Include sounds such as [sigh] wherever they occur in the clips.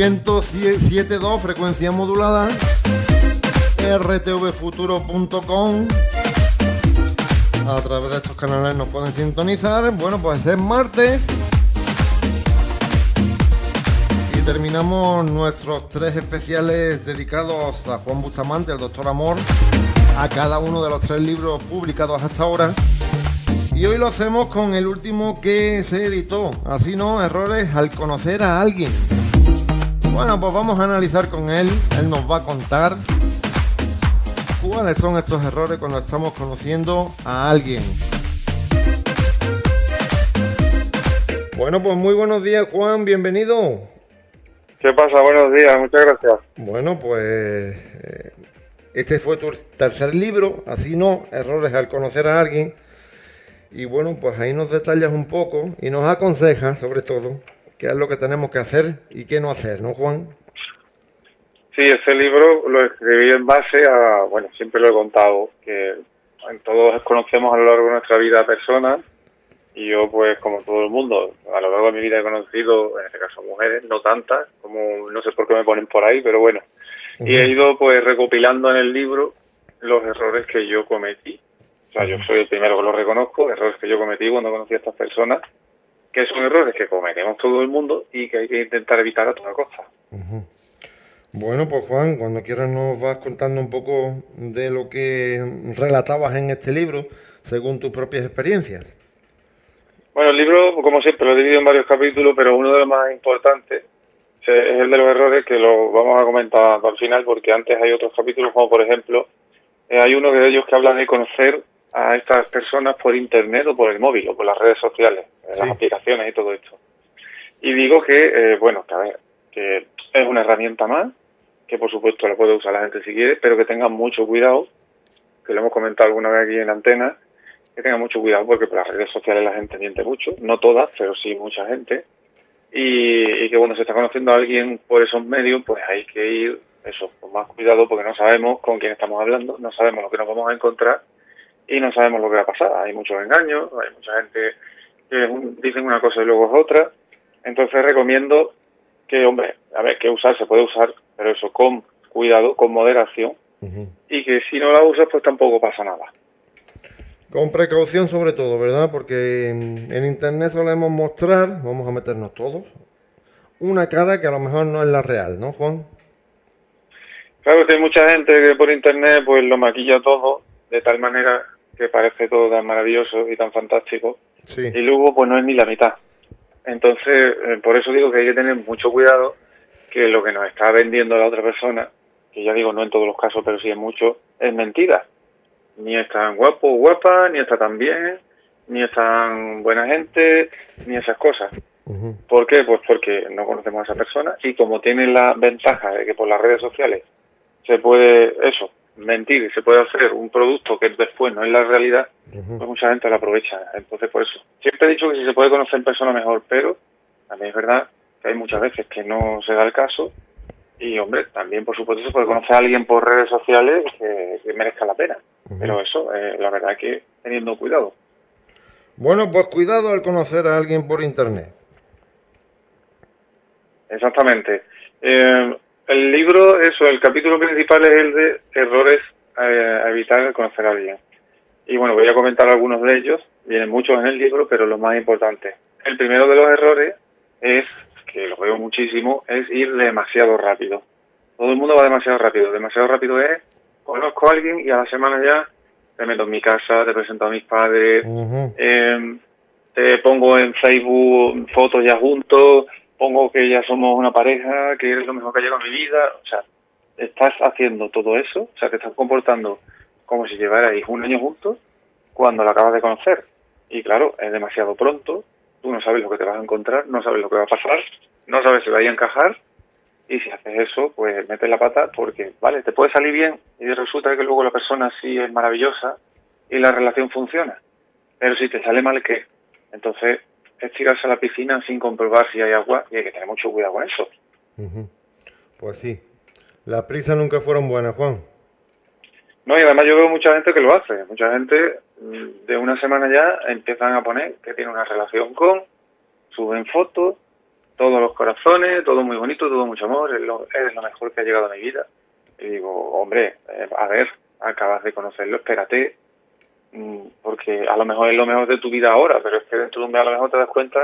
107.2 frecuencia modulada, rtvfuturo.com. A través de estos canales nos pueden sintonizar. Bueno, pues es martes. Y terminamos nuestros tres especiales dedicados a Juan Bustamante, el Doctor Amor, a cada uno de los tres libros publicados hasta ahora. Y hoy lo hacemos con el último que se editó, así no, errores al conocer a alguien. Bueno, pues vamos a analizar con él, él nos va a contar cuáles son estos errores cuando estamos conociendo a alguien. Bueno, pues muy buenos días Juan, bienvenido. ¿Qué pasa? Buenos días, muchas gracias. Bueno, pues eh, este fue tu tercer libro, así no, errores al conocer a alguien. Y bueno, pues ahí nos detallas un poco y nos aconsejas sobre todo qué es lo que tenemos que hacer y qué no hacer, ¿no, Juan? Sí, ese libro lo escribí en base a, bueno, siempre lo he contado, que todos conocemos a lo largo de nuestra vida personas y yo pues como todo el mundo, a lo largo de mi vida he conocido, en este caso mujeres, no tantas, como no sé por qué me ponen por ahí, pero bueno, y he ido pues recopilando en el libro los errores que yo cometí. O sea, yo soy el primero que lo reconozco, errores que yo cometí cuando conocí a estas personas, que son errores que cometemos todo el mundo y que hay que intentar evitar a toda costa. Bueno, pues Juan, cuando quieras nos vas contando un poco de lo que relatabas en este libro, según tus propias experiencias. Bueno, el libro, como siempre, lo he dividido en varios capítulos, pero uno de los más importantes es el de los errores que lo vamos a comentar al final, porque antes hay otros capítulos, como por ejemplo, eh, hay uno de ellos que habla de conocer a estas personas por internet o por el móvil o por las redes sociales, eh, las aplicaciones y todo esto. Y digo que, eh, bueno, que, a ver, que es una herramienta más, que por supuesto la puede usar la gente si quiere, pero que tengan mucho cuidado, que lo hemos comentado alguna vez aquí en antena, que tengan mucho cuidado porque por las redes sociales la gente miente mucho, no todas, pero sí mucha gente, y, y que cuando se está conociendo a alguien por esos medios, pues hay que ir, eso, con más cuidado porque no sabemos con quién estamos hablando, no sabemos lo que nos vamos a encontrar y no sabemos lo que va a pasar. Hay muchos engaños, hay mucha gente que dicen una cosa y luego es otra. Entonces recomiendo que, hombre, a ver, que usar se puede usar, pero eso con cuidado, con moderación, y que si no la usas, pues tampoco pasa nada. Con precaución sobre todo, ¿verdad? Porque en Internet solemos mostrar, vamos a meternos todos, una cara que a lo mejor no es la real, ¿no, Juan? Claro que hay mucha gente que por Internet pues lo maquilla todo de tal manera que parece todo tan maravilloso y tan fantástico. Y luego, pues no es ni la mitad. Entonces, eh, por eso digo que hay que tener mucho cuidado que lo que nos está vendiendo la otra persona, que ya digo, no en todos los casos, pero sí en muchos, es mentira. Ni es tan guapo o guapa, ni está tan bien, ni es tan buena gente, ni esas cosas. ¿Por qué? Pues porque no conocemos a esa persona y como tiene la ventaja de que por las redes sociales se puede, eso, mentir y se puede hacer un producto que después no es la realidad, pues mucha gente lo aprovecha. Entonces, por eso, siempre he dicho que si se puede conocer en persona mejor, pero también es verdad que hay muchas veces que no se da el caso y, hombre, también, por supuesto, se puede conocer a alguien por redes sociales que, merezca la pena. Pero eso, eh, la verdad que teniendo cuidado. Bueno, pues cuidado al conocer a alguien por Internet. Exactamente. Eh, el libro, eso, el capítulo principal es el de errores eh, a evitar conocer a alguien. Y bueno, voy a comentar algunos de ellos, vienen muchos en el libro, pero los más importantes. El primero de los errores es, que lo veo muchísimo, es ir demasiado rápido. Todo el mundo va demasiado rápido. Demasiado rápido es, conozco a alguien y a la semana ya te meto en mi casa, te presento a mis padres, em, te pongo en Facebook fotos ya juntos, pongo que ya somos una pareja, que eres lo mejor que ha llegado a mi vida, o sea, estás haciendo todo eso, o sea, te estás comportando como si llevarais un año juntos cuando lo acabas de conocer. Y claro, es demasiado pronto, tú no sabes lo que te vas a encontrar, no sabes lo que va a pasar, no sabes si va a encajar, y si haces eso, pues metes la pata porque, vale, te puede salir bien y resulta que luego la persona sí es maravillosa y la relación funciona. Pero si te sale mal, ¿qué? Entonces, es tirarse a la piscina sin comprobar si hay agua y hay que tener mucho cuidado con eso. Pues sí. Las prisas nunca fueron buenas, Juan. No, y además yo veo mucha gente que lo hace. Mucha gente mm, de una semana ya empiezan a poner que tiene una relación con, suben fotos, todos los corazones, todo muy bonito, todo mucho amor, es lo, lo mejor que ha llegado a mi vida. Y digo, hombre, eh, a ver, acabas de conocerlo, espérate, porque a lo mejor es lo mejor de tu vida ahora, pero es que dentro de un mes a lo mejor te das cuenta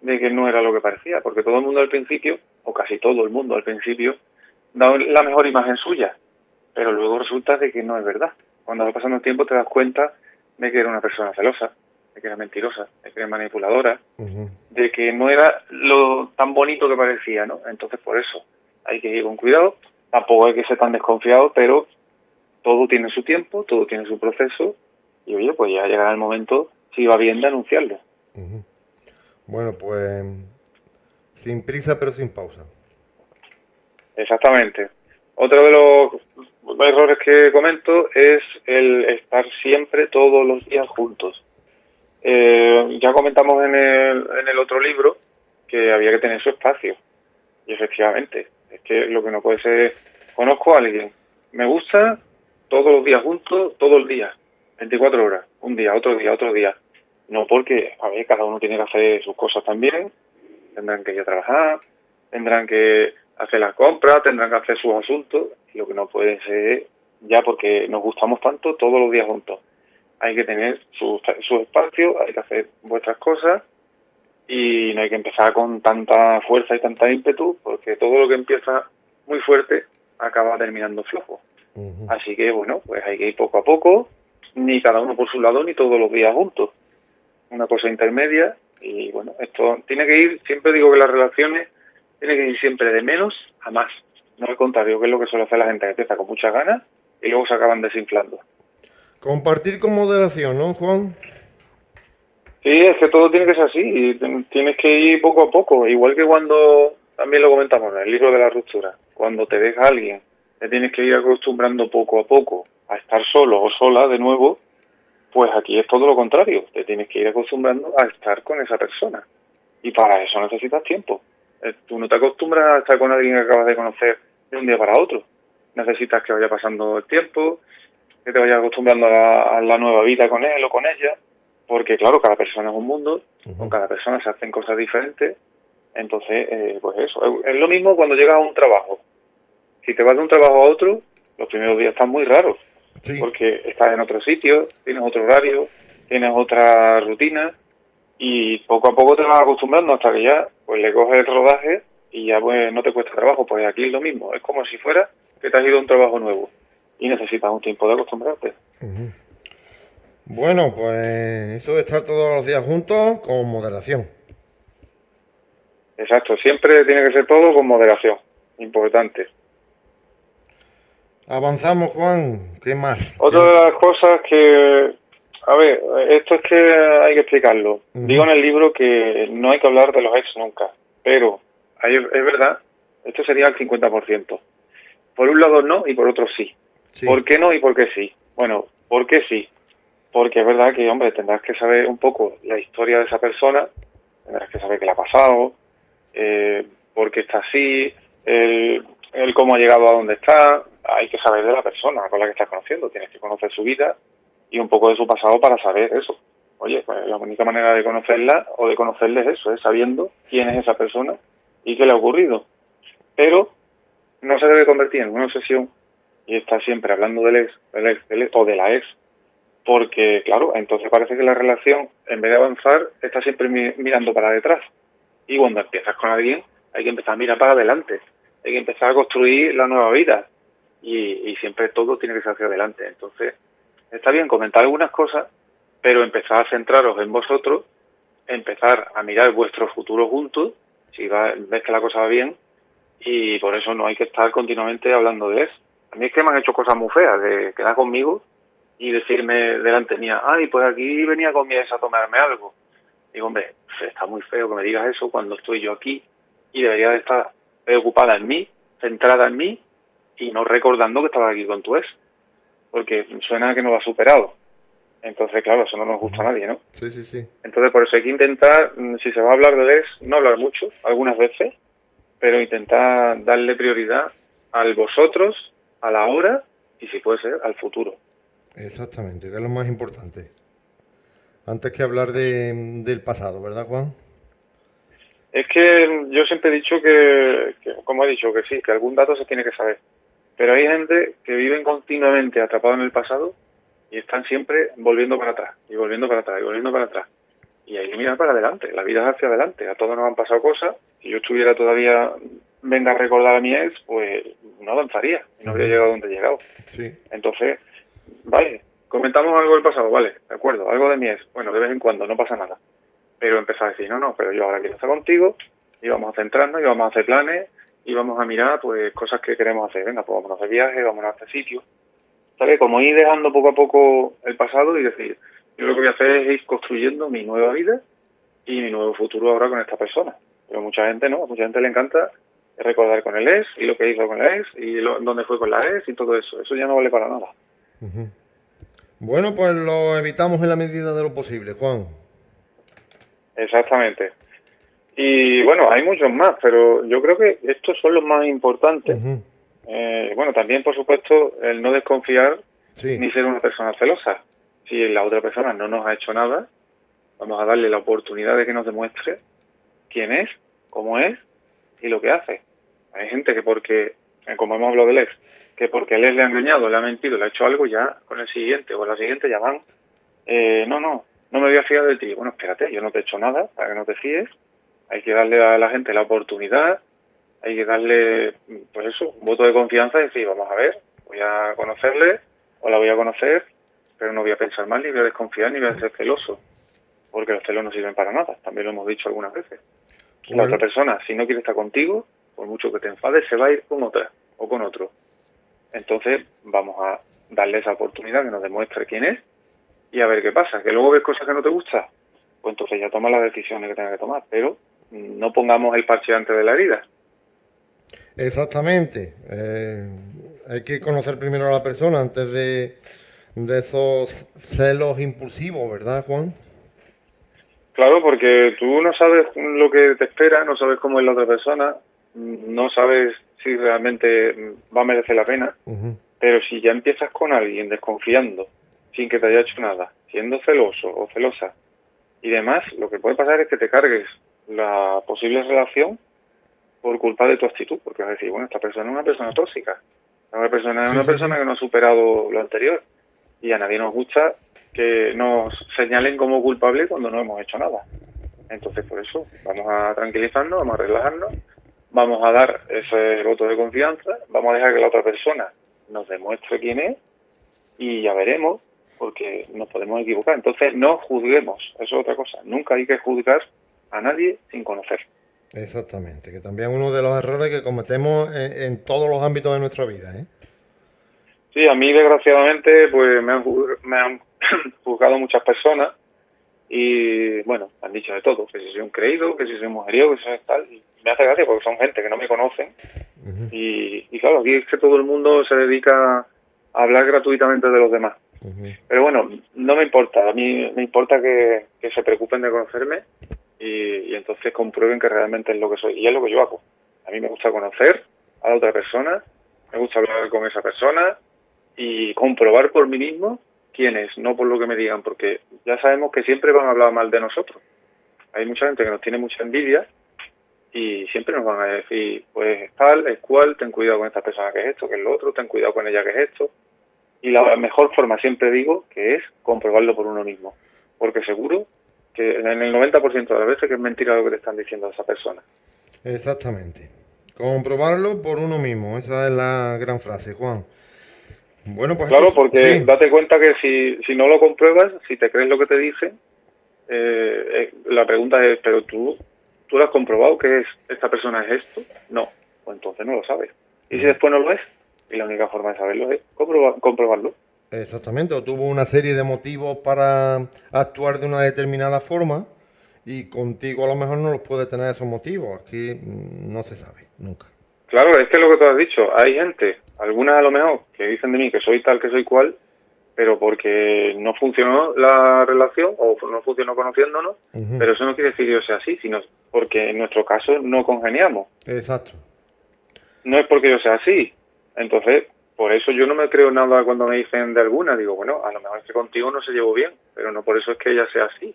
de que no era lo que parecía, porque todo el mundo al principio, o casi todo el mundo al principio, da la mejor imagen suya, pero luego resulta de que no es verdad. Cuando va pasando el tiempo te das cuenta de que era una persona celosa, de que era mentirosa, de que era manipuladora, de que no era lo tan bonito que parecía, ¿no? Entonces por eso hay que ir con cuidado, tampoco hay que ser tan desconfiado, pero todo tiene su tiempo, todo tiene su proceso, y oye, pues ya llegará el momento, si va bien, de anunciarlo. Bueno, pues sin prisa pero sin pausa. Exactamente. Otro de los errores que comento es el estar siempre todos los días juntos. Eh, ya comentamos en el, en el otro libro que había que tener su espacio. Y efectivamente, es que lo que no puede ser, conozco a alguien, me gusta todos los días juntos, todo el día, 24 horas, un día, otro día, otro día. No porque, a ver, cada uno tiene que hacer sus cosas también, tendrán que ir a trabajar, tendrán que hacer las compras, tendrán que hacer sus asuntos, y lo que no puede ser ya porque nos gustamos tanto todos los días juntos. Hay que tener su, su espacio, hay que hacer vuestras cosas y no hay que empezar con tanta fuerza y tanta ímpetu porque todo lo que empieza muy fuerte acaba terminando flojo. Así que bueno, pues hay que ir poco a poco, ni cada uno por su lado ni todos los días juntos. Una cosa intermedia y bueno, esto tiene que ir, siempre digo que las relaciones tiene que ir siempre de menos a más. No al contrario, que es lo que suele hacer la gente que empieza con muchas ganas y luego se acaban desinflando. Compartir con moderación, ¿no, Juan? Sí, es que todo tiene que ser así, y tienes que ir poco a poco, igual que cuando, también lo comentamos en el libro de la ruptura, cuando te deja alguien, te tienes que ir acostumbrando poco a poco a estar solo o sola de nuevo, pues aquí es todo lo contrario, te tienes que ir acostumbrando a estar con esa persona. Y para eso necesitas tiempo. Eh, tú no te acostumbras a estar con alguien que acabas de conocer de un día para otro. Necesitas que vaya pasando el tiempo, que te vayas acostumbrando a, la nueva vida con él o con ella, porque claro, cada persona es un mundo, con cada persona se hacen cosas diferentes, entonces, eh, pues eso, es, lo mismo cuando llegas a un trabajo. Si te vas de un trabajo a otro, los primeros días están muy raros, porque estás en otro sitio, tienes otro horario, tienes otra rutina, y poco a poco te vas acostumbrando hasta que ya pues le coges el rodaje y ya pues no te cuesta trabajo, pues aquí es lo mismo, es como si fuera que te has ido a un trabajo nuevo y necesitas un tiempo de acostumbrarte. Bueno, pues eso de estar todos los días juntos con moderación. Exacto, siempre tiene que ser todo con moderación, importante. Avanzamos, Juan, ¿qué más? Otra de las cosas que a ver, esto es que hay que explicarlo. Digo en el libro que no hay que hablar de los ex nunca, pero es verdad, esto sería el 50%. Por un lado no y por otro sí. ¿Por qué no y por qué sí? Bueno, ¿por qué sí? Porque es verdad que, hombre, tendrás que saber un poco la historia de esa persona, tendrás que saber qué le ha pasado, eh, por qué está así, el, el cómo ha llegado a donde está, hay que saber de la persona con la que estás conociendo, tienes que conocer su vida y un poco de su pasado para saber eso. Oye, pues la única manera de conocerla o de conocerle es eso, es sabiendo quién es esa persona y qué le ha ocurrido. Pero no se debe convertir en una obsesión y está siempre hablando del ex, del ex, del ex o de la ex, porque claro, entonces parece que la relación, en vez de avanzar, está siempre mirando para detrás. Y cuando empiezas con alguien, hay que empezar a mirar para adelante, hay que empezar a construir la nueva vida y, y siempre todo tiene que ser hacia adelante. Entonces, está bien comentar algunas cosas, pero empezar a centraros en vosotros, empezar a mirar vuestro futuro juntos, si ves que la cosa va bien, y por eso no hay que estar continuamente hablando de eso. A mí es que me han hecho cosas muy feas, de quedar conmigo y decirme delante mía, ay, pues aquí venía con mi a tomarme algo. Digo, hombre, está muy feo que me digas eso cuando estoy yo aquí y debería de estar preocupada en mí, centrada en mí y no recordando que estaba aquí con tu ex porque suena que no lo ha superado. Entonces, claro, eso no nos gusta a nadie, ¿no? Sí, sí, sí. Entonces, por eso hay que intentar, mm, si se va a hablar de él, no hablar mucho, algunas veces, pero intentar darle prioridad al vosotros, a la hora y, si puede ser, al futuro. Exactamente, que es lo más importante. Antes que hablar de, del pasado, ¿verdad, Juan? Es que yo siempre he dicho que, como he dicho, que sí, que algún dato se tiene que saber. Pero hay gente que viven continuamente atrapados en el pasado y están siempre volviendo para atrás, y volviendo para atrás, y volviendo para atrás. Y hay que mirar para adelante, la vida es hacia adelante, a todos nos han pasado cosas. Si yo estuviera todavía, venga a recordar a mi ex, pues no avanzaría, no habría llegado donde he llegado. Sí. Entonces, vale, comentamos algo del pasado, vale, de acuerdo, algo de mi ex, bueno, de vez en cuando, no pasa nada pero empezar a decir, no, no, pero yo ahora quiero estar contigo y vamos a centrarnos y vamos a hacer planes y vamos a mirar pues cosas que queremos hacer. Venga, pues vamos a hacer viajes, vamos a hacer sitios. ¿Sabes? Como ir dejando poco a poco el pasado y decir, yo lo que voy a hacer es ir construyendo mi nueva vida y mi nuevo futuro ahora con esta persona. Pero mucha gente no, mucha gente le encanta recordar con el ex y lo que hizo con el ex y dónde fue con la ex y todo eso. Eso ya no vale para nada. Bueno, pues lo evitamos en la medida de lo posible, Juan. Exactamente. Y bueno, hay muchos más, pero yo creo que estos son los más importantes. eh, bueno, también, por supuesto, el no desconfiar ni ser una persona celosa. Si la otra persona no nos ha hecho nada, vamos a darle la oportunidad de que nos demuestre quién es, cómo es y lo que hace. Hay gente que porque, eh, como hemos hablado del ex, que porque él le ha engañado, le ha mentido, le ha hecho algo, ya con el siguiente o la siguiente ya van, eh, no, no, no me voy a fiar de ti. Bueno, espérate, yo no te he hecho nada para que no te fíes. Hay que darle a la gente la oportunidad, hay que darle, pues eso, un voto de confianza y decir, vamos a ver, voy a conocerle o la voy a conocer, pero no voy a pensar mal, ni voy a desconfiar, ni voy a ser celoso, porque los celos no sirven para nada, también lo hemos dicho algunas veces. La otra persona, si no quiere estar contigo, por mucho que te enfades, se va a ir con otra o con otro. Entonces, vamos a darle esa oportunidad que nos demuestre quién es y a ver qué pasa. Que luego ves cosas que no te gustan, pues entonces ya toma las decisiones que tengas que tomar, pero no pongamos el parche antes de la herida. Exactamente. Eh, hay que conocer primero a la persona antes de, de esos celos impulsivos, ¿verdad, Juan? Claro, porque tú no sabes lo que te espera, no sabes cómo es la otra persona, no sabes si realmente va a merecer la pena, pero si ya empiezas con alguien desconfiando, sin que te haya hecho nada, siendo celoso o celosa y demás, lo que puede pasar es que te cargues la posible relación por culpa de tu actitud, porque vas a decir, bueno, esta persona es una persona tóxica, una persona es una persona que no ha superado lo anterior y a nadie nos gusta que nos señalen como culpable cuando no hemos hecho nada. Entonces, por eso, vamos a tranquilizarnos, vamos a relajarnos, vamos a dar ese voto de confianza, vamos a dejar que la otra persona nos demuestre quién es y ya veremos porque nos podemos equivocar. Entonces, no juzguemos, eso es otra cosa. Nunca hay que juzgar a nadie sin conocer. Exactamente, que también uno de los errores que cometemos en, todos los ámbitos de nuestra vida. ¿eh? Sí, a mí desgraciadamente pues me han, me han [clears throat] juzgado muchas personas y bueno, han dicho de todo, que si soy un creído, que si soy mujeriego, que si soy tal, y me hace gracia porque son gente que no me conocen y, y claro, aquí es que todo el mundo se dedica a hablar gratuitamente de los demás. Pero bueno, no me importa, a mí me importa que, se preocupen de conocerme y, entonces comprueben que realmente es lo que soy. Y es lo que yo hago. A mí me gusta conocer a la otra persona, me gusta hablar con esa persona y comprobar por mí mismo quién es, no por lo que me digan, porque ya sabemos que siempre van a hablar mal de nosotros. Hay mucha gente que nos tiene mucha envidia y siempre nos van a decir, pues tal, es cual, ten cuidado con esta persona que es esto, que es lo otro, ten cuidado con ella que es esto. Y la mejor forma, siempre digo, que es comprobarlo por uno mismo. Porque seguro que en el 90% de las veces que es mentira lo que te están diciendo a esa persona. Exactamente. Comprobarlo por uno mismo. Esa es la gran frase, Juan. Bueno, pues claro, porque date cuenta que si, si no lo compruebas, si te crees lo que te dice, eh, eh, la pregunta es, pero tú, tú lo has comprobado que es esta persona es esto? No, pues entonces no lo sabes. ¿Y si después no lo es? Y la única forma de saberlo es comprobarlo. Exactamente, o tuvo una serie de motivos para actuar de una determinada forma y contigo a lo mejor no los puede tener esos motivos. Aquí mm, no se sabe, nunca. Claro, es que lo que tú has dicho, hay gente, algunas a lo mejor, que dicen de mí que soy tal, que soy cual, pero porque no funcionó la relación o no funcionó conociéndonos, pero eso no quiere decir que yo sea así, sino porque en nuestro caso no congeniamos. Exacto. No es porque yo sea así, entonces, por eso yo no me creo nada cuando me dicen de alguna. Digo, bueno, a lo mejor es que contigo no se llevó bien, pero no por eso es que ella sea así.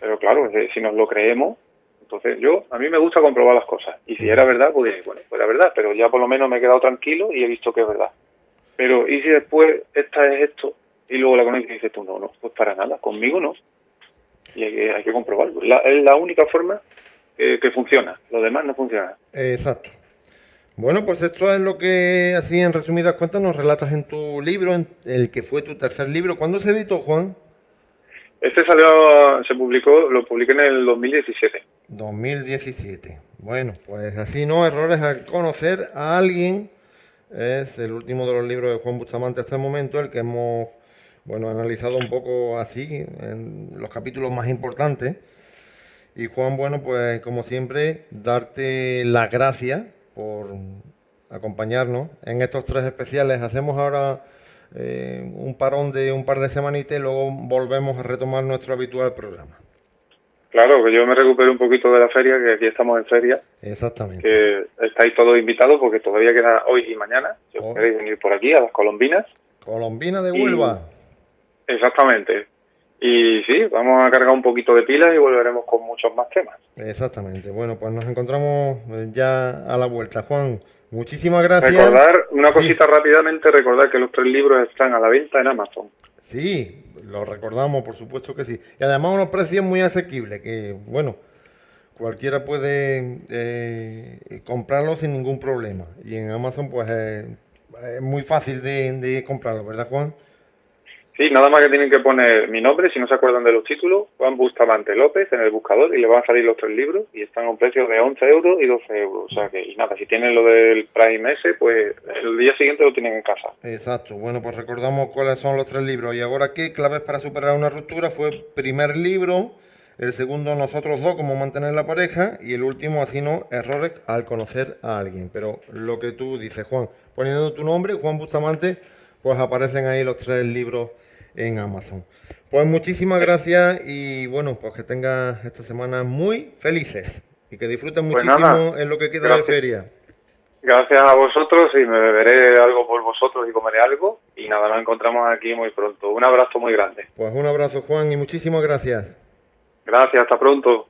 Pero claro, si nos lo creemos, Entonces yo, a mí me gusta comprobar las cosas. Y si era verdad, pues bueno, pues era verdad, pero ya por lo menos me he quedado tranquilo y he visto que es verdad. Pero ¿y si después esta es esto y luego la conoces y dices tú, no, no, pues para nada, conmigo no. Y hay que, hay que comprobarlo. es la única forma que funciona, lo demás no funciona. Exacto. Bueno, pues esto es lo que, así en resumidas cuentas, nos relatas en tu libro, en el que fue tu tercer libro. ¿Cuándo se editó, Juan? Este salió, se publicó, lo publiqué en el 2017. 2017. Bueno, pues así no, errores al conocer a alguien. Es el último de los libros de Juan Bustamante hasta el momento, el que hemos, bueno, analizado un poco así, en los capítulos más importantes. Y Juan, bueno, pues como siempre, darte las gracias por acompañarnos en estos tres especiales. Hacemos ahora eh, un parón de un par de semanitas y luego volvemos a retomar nuestro habitual programa. Claro, que yo me recupero un poquito de la feria, que aquí estamos en feria. Exactamente. Que estáis todos invitados porque todavía queda hoy y mañana. Si os oh. queréis venir por aquí a las Colombinas. Colombina de Huelva. Exactamente. Y sí, vamos a cargar un poquito de pilas y volveremos con muchos más temas. Exactamente. Bueno, pues nos encontramos eh, ya a la vuelta. Juan, muchísimas gracias. Recordar, una cosita rápidamente, recordar que los tres libros están a la venta en Amazon. Sí, lo recordamos, por supuesto que sí. Y además unos precios muy asequibles, que bueno, cualquiera puede eh, comprarlo sin ningún problema. Y en Amazon pues es muy fácil de, de comprarlo, ¿verdad Juan? Sí, nada más que tienen que poner mi nombre, si no se acuerdan de los títulos, Juan Bustamante López en el buscador y le van a salir los tres libros y están a un precio de 11 euros y 12 euros. O sea que, y nada, si tienen lo del Prime S, pues el día siguiente lo tienen en casa. Exacto, bueno, pues recordamos cuáles son los tres libros. Y ahora qué, claves para superar una ruptura, fue primer libro, el segundo nosotros dos, cómo mantener la pareja, y el último, así no, errores al conocer a alguien. Pero lo que tú dices, Juan, poniendo tu nombre, Juan Bustamante, pues aparecen ahí los tres libros en Amazon. Pues muchísimas gracias y bueno, pues que tengas esta semana muy felices y que disfruten pues muchísimo en lo que queda de feria. Gracias a vosotros y me beberé algo por vosotros y comeré algo y nada, nos encontramos aquí muy pronto. Un abrazo muy grande. Pues un abrazo Juan y muchísimas gracias. Gracias, hasta pronto.